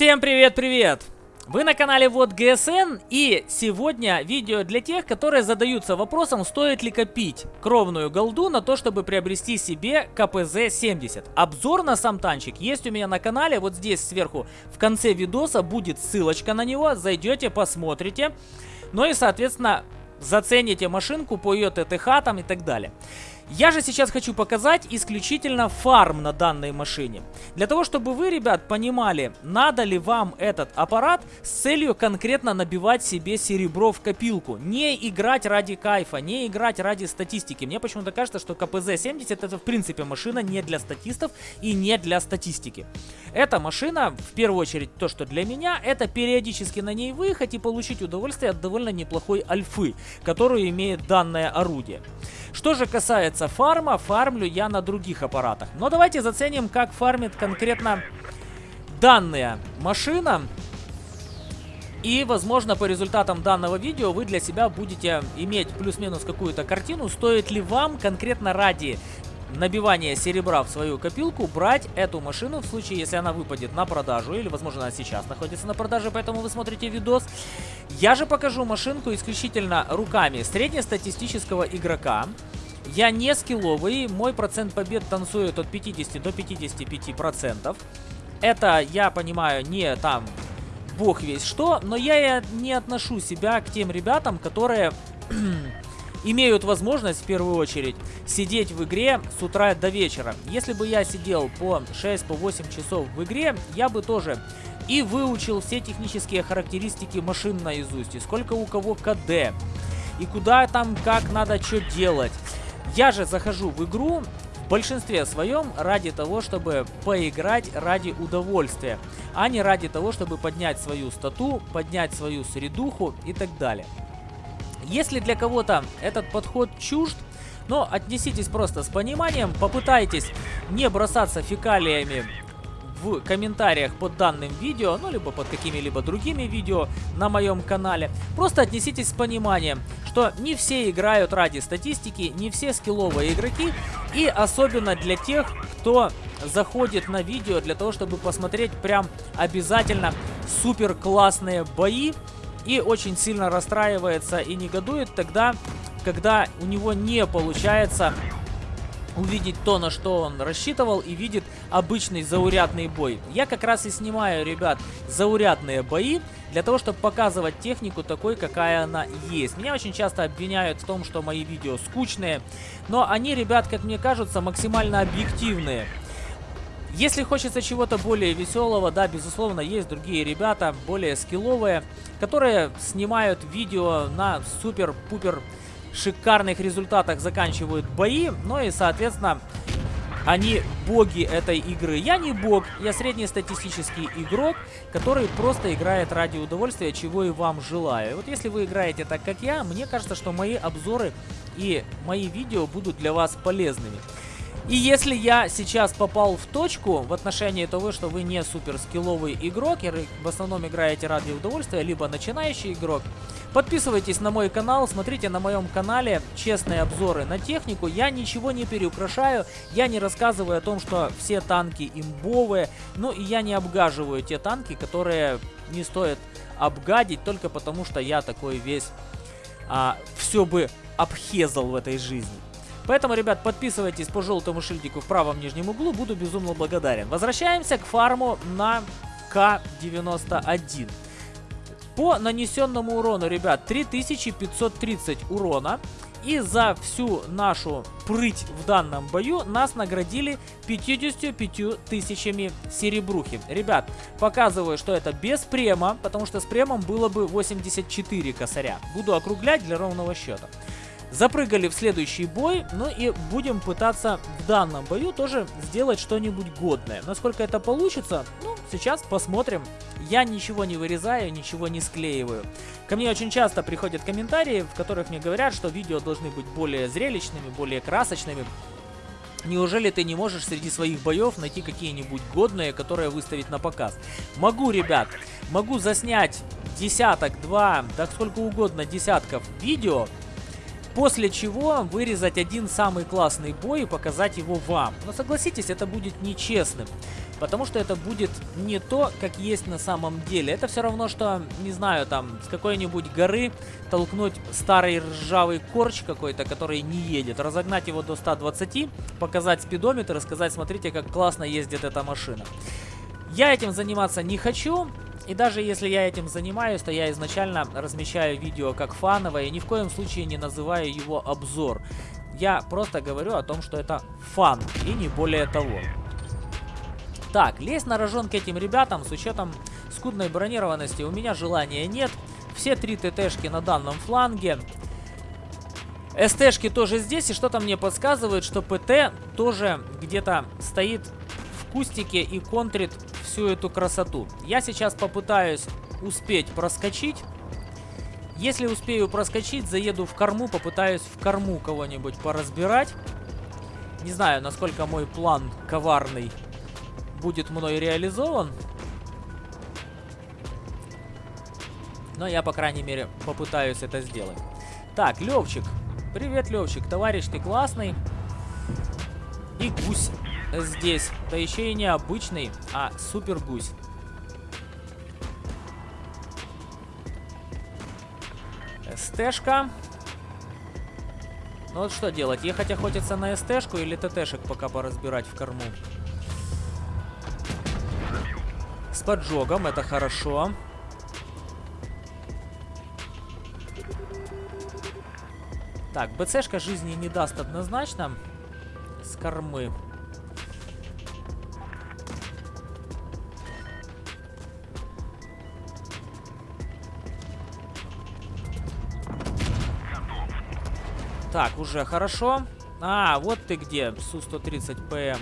Всем привет-привет! Вы на канале Вот ГСН и сегодня видео для тех, которые задаются вопросом, стоит ли копить кровную голду на то, чтобы приобрести себе КПЗ-70. Обзор на сам танчик есть у меня на канале, вот здесь сверху в конце видоса будет ссылочка на него, зайдете, посмотрите. Ну и соответственно зацените машинку по ее ТТХ там и так далее. Я же сейчас хочу показать исключительно фарм на данной машине. Для того, чтобы вы, ребят, понимали, надо ли вам этот аппарат с целью конкретно набивать себе серебро в копилку. Не играть ради кайфа, не играть ради статистики. Мне почему-то кажется, что КПЗ-70 это в принципе машина не для статистов и не для статистики. Эта машина, в первую очередь, то, что для меня, это периодически на ней выехать и получить удовольствие от довольно неплохой альфы, которую имеет данное орудие. Что же касается фарма, фармлю я на других аппаратах. Но давайте заценим, как фармит конкретно данная машина. И, возможно, по результатам данного видео вы для себя будете иметь плюс-минус какую-то картину, стоит ли вам конкретно ради набивания серебра в свою копилку брать эту машину в случае, если она выпадет на продажу, или, возможно, она сейчас находится на продаже, поэтому вы смотрите видос. Я же покажу машинку исключительно руками среднестатистического игрока. Я не скилловый, мой процент побед танцует от 50 до 55 процентов. Это, я понимаю, не там бог весь что, но я не отношу себя к тем ребятам, которые имеют возможность в первую очередь сидеть в игре с утра до вечера. Если бы я сидел по 6-8 по часов в игре, я бы тоже и выучил все технические характеристики машин наизусть, и сколько у кого КД, и куда там, как надо что делать. Я же захожу в игру в большинстве своем ради того, чтобы поиграть ради удовольствия, а не ради того, чтобы поднять свою стату, поднять свою средуху и так далее. Если для кого-то этот подход чужд, но отнеситесь просто с пониманием, попытайтесь не бросаться фекалиями в комментариях под данным видео, ну, либо под какими-либо другими видео на моем канале. Просто отнеситесь с пониманием, что не все играют ради статистики, не все скилловые игроки, и особенно для тех, кто заходит на видео для того, чтобы посмотреть прям обязательно супер классные бои, и очень сильно расстраивается и негодует тогда, когда у него не получается увидеть то, на что он рассчитывал, и видит обычный заурядный бой. Я как раз и снимаю, ребят, заурядные бои, для того, чтобы показывать технику такой, какая она есть. Меня очень часто обвиняют в том, что мои видео скучные, но они, ребят, как мне кажется, максимально объективные. Если хочется чего-то более веселого, да, безусловно, есть другие ребята, более скилловые, которые снимают видео на супер-пупер шикарных результатах, заканчивают бои, ну и, соответственно, они боги этой игры. Я не бог, я среднестатистический игрок, который просто играет ради удовольствия, чего и вам желаю. Вот если вы играете так, как я, мне кажется, что мои обзоры и мои видео будут для вас полезными. И если я сейчас попал в точку в отношении того, что вы не супер скилловый игрок, в основном играете ради удовольствия, либо начинающий игрок, подписывайтесь на мой канал, смотрите на моем канале честные обзоры на технику. Я ничего не переукрашаю, я не рассказываю о том, что все танки имбовые, ну и я не обгаживаю те танки, которые не стоит обгадить только потому, что я такой весь а, все бы обхезал в этой жизни. Поэтому, ребят, подписывайтесь по желтому шильдику в правом нижнем углу, буду безумно благодарен. Возвращаемся к фарму на К-91. По нанесенному урону, ребят, 3530 урона. И за всю нашу прыть в данном бою нас наградили 55 тысячами серебрухи. Ребят, показываю, что это без према, потому что с премом было бы 84 косаря. Буду округлять для ровного счета. Запрыгали в следующий бой, ну и будем пытаться в данном бою тоже сделать что-нибудь годное. Насколько это получится, ну, сейчас посмотрим. Я ничего не вырезаю, ничего не склеиваю. Ко мне очень часто приходят комментарии, в которых мне говорят, что видео должны быть более зрелищными, более красочными. Неужели ты не можешь среди своих боев найти какие-нибудь годные, которые выставить на показ? Могу, ребят. Могу заснять десяток, два, да сколько угодно десятков видео, После чего вырезать один самый классный бой и показать его вам. Но согласитесь, это будет нечестным. Потому что это будет не то, как есть на самом деле. Это все равно, что, не знаю, там, с какой-нибудь горы толкнуть старый ржавый корч какой-то, который не едет. Разогнать его до 120, показать спидометр и сказать, смотрите, как классно ездит эта машина. Я этим заниматься не хочу. И даже если я этим занимаюсь, то я изначально размещаю видео как фановое и ни в коем случае не называю его обзор. Я просто говорю о том, что это фан и не более того. Так, лезть на рожон к этим ребятам с учетом скудной бронированности у меня желания нет. Все три ТТшки на данном фланге. СТшки тоже здесь, и что-то мне подсказывает, что ПТ тоже где-то стоит в кустике и контрит всю эту красоту. Я сейчас попытаюсь успеть проскочить. Если успею проскочить, заеду в корму, попытаюсь в корму кого-нибудь поразбирать. Не знаю, насколько мой план коварный будет мной реализован. Но я, по крайней мере, попытаюсь это сделать. Так, Левчик. Привет, Левчик. Товарищ, ты классный. И гусь здесь. Да еще и не обычный, а супер гусь. СТшка. Ну вот что делать? Ехать охотиться на СТшку или ТТшек пока поразбирать в корму? С поджогом, это хорошо. Так, БЦшка жизни не даст однозначно. С кормы. Так, уже хорошо. А, вот ты где, Су-130ПМ.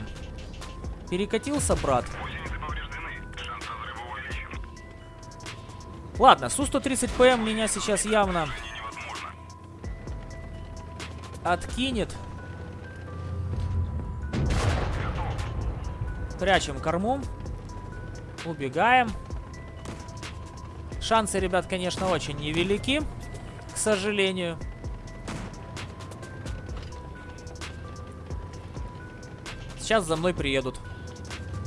Перекатился, брат? Ладно, Су-130ПМ меня сейчас явно откинет. Прячем корму. Убегаем. Шансы, ребят, конечно, очень невелики, к сожалению. Сейчас за мной приедут.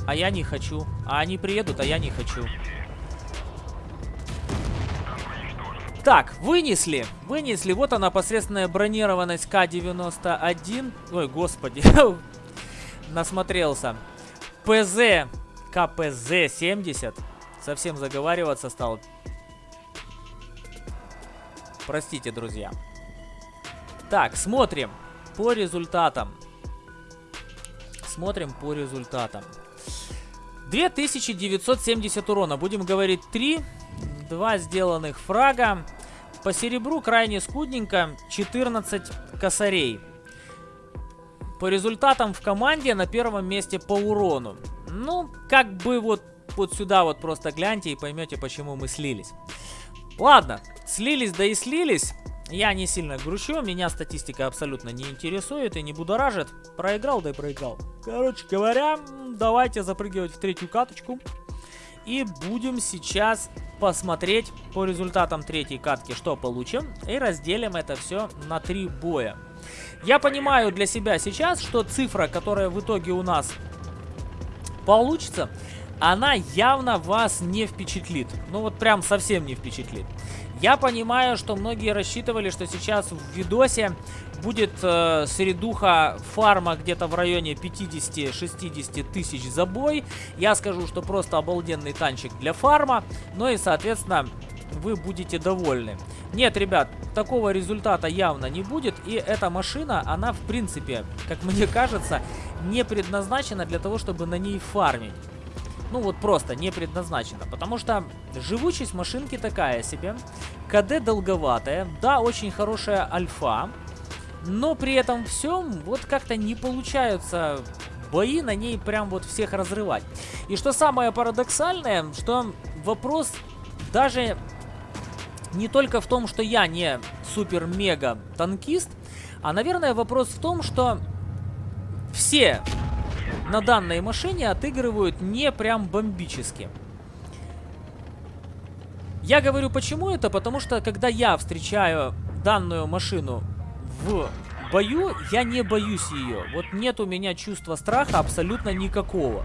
А я не хочу. А они приедут, а я не хочу. Так, вынесли. Вынесли. Вот она, посредственная бронированность К-91. Ой, господи. Насмотрелся. ПЗ КПЗ-70. Совсем заговариваться стал. Простите, друзья. Так, смотрим по результатам. Смотрим по результатам. 2970 урона. Будем говорить 3. Два сделанных фрага. По серебру крайне скудненько. 14 косарей. По результатам в команде на первом месте по урону. Ну, как бы вот, вот сюда вот просто гляньте и поймете, почему мы слились. Ладно, слились да и слились. Я не сильно грущу, меня статистика абсолютно не интересует и не будоражит. Проиграл, да и проиграл. Короче говоря, давайте запрыгивать в третью каточку. И будем сейчас посмотреть по результатам третьей катки, что получим. И разделим это все на три боя. Я понимаю для себя сейчас, что цифра, которая в итоге у нас получится, она явно вас не впечатлит. Ну вот прям совсем не впечатлит. Я понимаю, что многие рассчитывали, что сейчас в видосе будет э, средуха фарма где-то в районе 50-60 тысяч за бой. Я скажу, что просто обалденный танчик для фарма. Ну и, соответственно, вы будете довольны. Нет, ребят, такого результата явно не будет. И эта машина, она в принципе, как мне кажется, не предназначена для того, чтобы на ней фармить ну вот просто не предназначена. Потому что живучесть машинки такая себе. КД долговатая. Да, очень хорошая альфа. Но при этом всем вот как-то не получаются бои на ней прям вот всех разрывать. И что самое парадоксальное, что вопрос даже не только в том, что я не супер-мега танкист, а, наверное, вопрос в том, что все на данной машине отыгрывают не прям бомбически. Я говорю, почему это? Потому что, когда я встречаю данную машину в бою я не боюсь ее. Вот нет у меня чувства страха абсолютно никакого.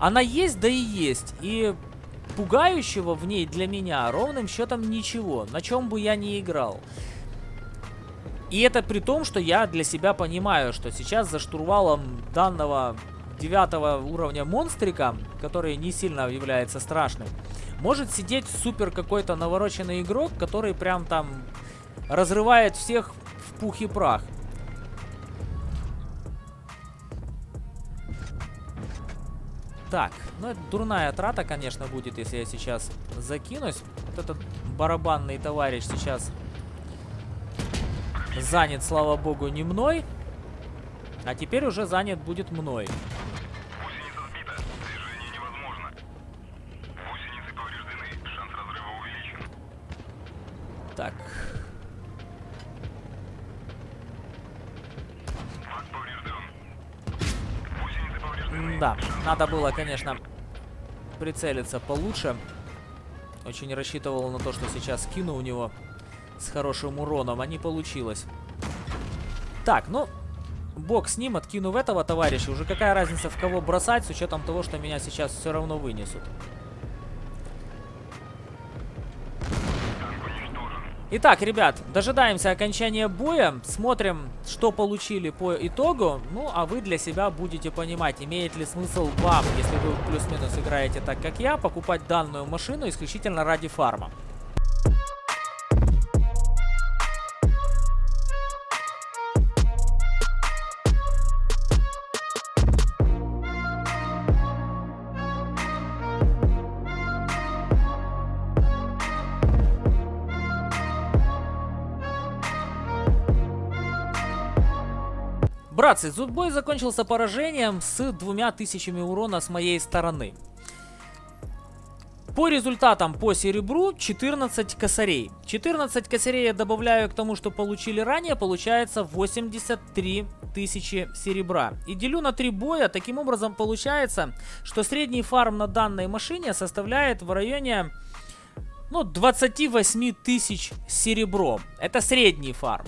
Она есть, да и есть. И пугающего в ней для меня ровным счетом ничего, на чем бы я ни играл. И это при том, что я для себя понимаю, что сейчас за штурвалом данного девятого уровня монстрика, который не сильно является страшным, может сидеть супер какой-то навороченный игрок, который прям там разрывает всех в пух и прах. Так, ну это дурная трата, конечно, будет, если я сейчас закинусь. Вот этот барабанный товарищ сейчас занят, слава богу, не мной. А теперь уже занят будет мной. Так. Да, надо было, конечно, прицелиться получше. Очень рассчитывал на то, что сейчас кину у него с хорошим уроном, а не получилось. Так, ну, бог с ним, откину в этого товарища. Уже какая разница, в кого бросать, с учетом того, что меня сейчас все равно вынесут. Итак, ребят, дожидаемся окончания боя, смотрим, что получили по итогу, ну, а вы для себя будете понимать, имеет ли смысл вам, если вы плюс-минус играете так, как я, покупать данную машину исключительно ради фарма. Братцы, зудбой закончился поражением с двумя тысячами урона с моей стороны. По результатам по серебру 14 косарей. 14 косарей я добавляю к тому, что получили ранее, получается 83 тысячи серебра. И делю на 3 боя, таким образом получается, что средний фарм на данной машине составляет в районе ну, 28 тысяч серебром. Это средний фарм.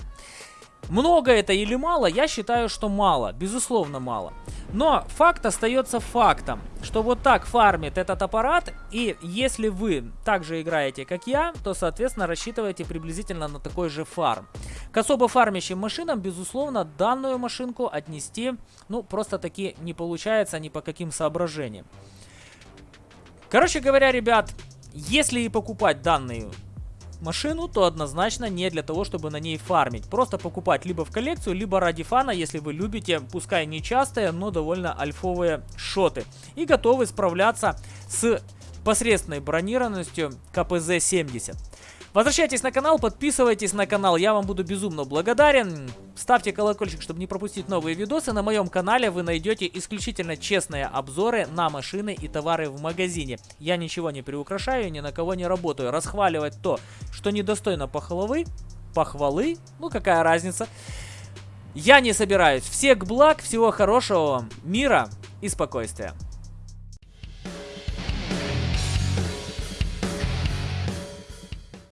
Много это или мало? Я считаю, что мало. Безусловно, мало. Но факт остается фактом, что вот так фармит этот аппарат, и если вы также играете, как я, то, соответственно, рассчитывайте приблизительно на такой же фарм. К особо фармящим машинам, безусловно, данную машинку отнести, ну, просто-таки не получается ни по каким соображениям. Короче говоря, ребят, если и покупать данную машину, то однозначно не для того, чтобы на ней фармить. Просто покупать либо в коллекцию, либо ради фана, если вы любите, пускай не частые, но довольно альфовые шоты. И готовы справляться с посредственной бронированностью КПЗ-70. Возвращайтесь на канал, подписывайтесь на канал, я вам буду безумно благодарен. Ставьте колокольчик, чтобы не пропустить новые видосы. На моем канале вы найдете исключительно честные обзоры на машины и товары в магазине. Я ничего не приукрашаю, ни на кого не работаю. Расхваливать то, что недостойно похвалы, похвалы, ну какая разница. Я не собираюсь. Всех благ, всего хорошего вам, мира и спокойствия.